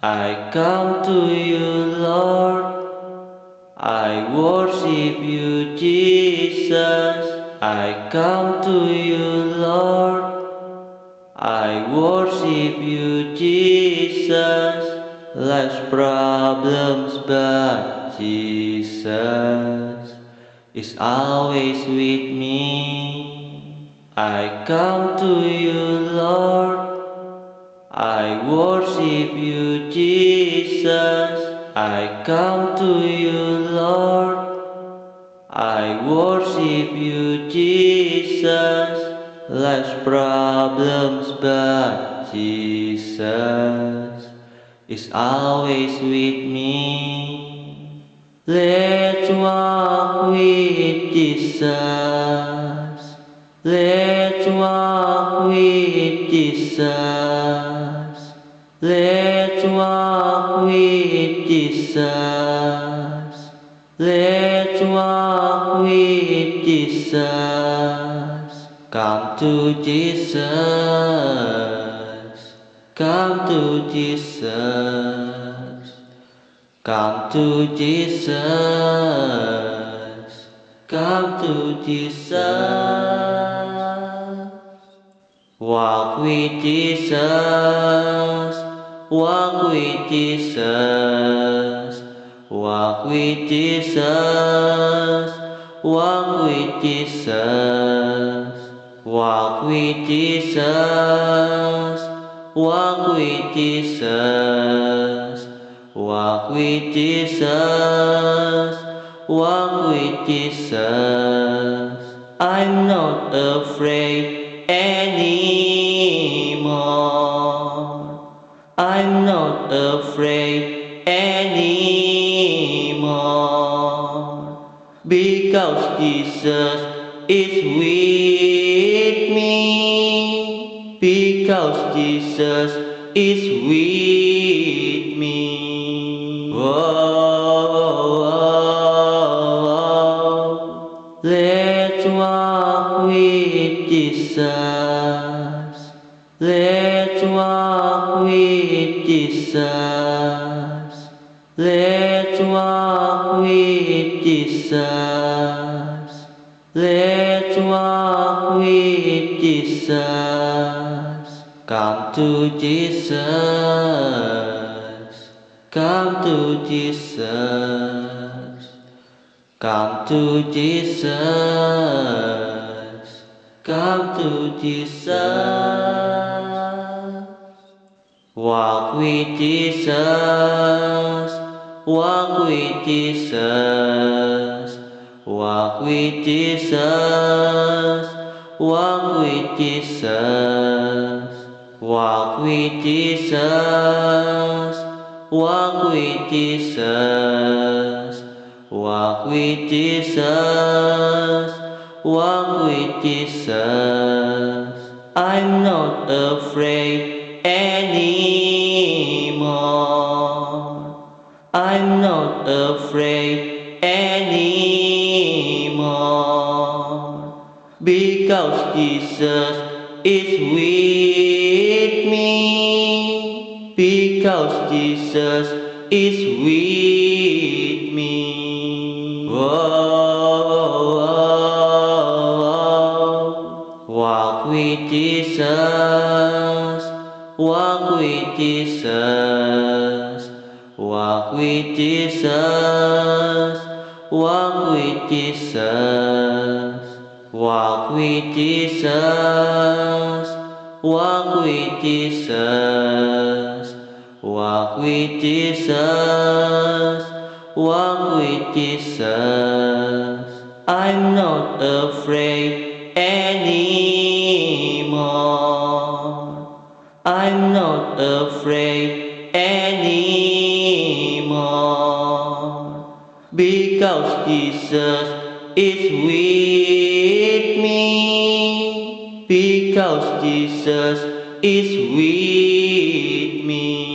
I come to you, Lord. I worship you, Jesus. I come to you, Lord. I worship you, Jesus. Less problems, but Jesus is always with me. I come to you, Lord. I worship you, Jesus. I come to you, Lord. I worship you, Jesus. Less problems, but Jesus is always with me. Let's walk with Jesus. Let's walk with Jesus. Let's walk with Jesus. Let's walk with Jesus. Come to Jesus. Come to Jesus. Come to Jesus. Come to Jesus. Walk with Jesus. Walk with Jesus. Walk with Jesus. Walk with Jesus. Walk with Jesus. Walk with Jesus. Walk with Jesus. Walk with Jesus. I'm not afraid anymore. I'm not afraid anymore. Because Jesus is with me. Because Jesus is with me. Whoa, let's walk with Jesus. Let's walk with Jesus. Let's walk with Jesus. Let's walk with Jesus. Come to Jesus. Come to Jesus. Come to Jesus. Come to Jesus. Walk with Jesus, walk with Jesus, walk with Jesus, walk with Jesus, walk with Jesus, walk with Jesus, walk with Jesus, walk with Jesus. I'm not afraid any anymore. I'm not afraid anymore. Because Jesus is with me. Because Jesus is with me. Whoa, walk with Jesus. Walk with Jesus. Walk with Jesus. Walk with Jesus. Walk with Jesus. Walk with Jesus. Walk with Jesus. Walk with Jesus. I'm not afraid anymore. I'm not afraid anymore. Because Jesus is with me. Because Jesus is with me.